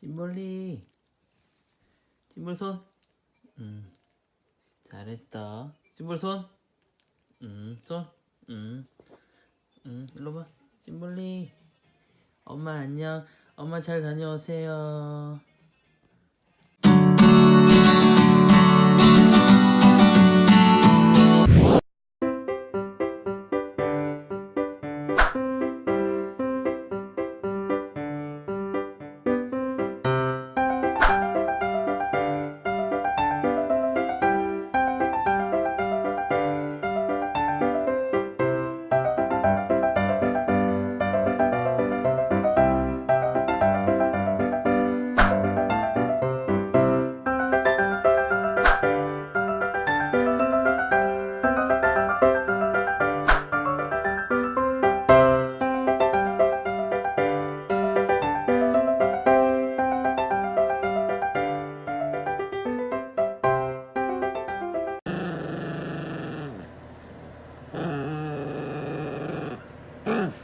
찐벌리. 찐벌손. 음 잘했다. 찐벌손. 음손음 음, 일로 봐. 찐벌리. 엄마 안녕. 엄마 잘 다녀오세요 Mm.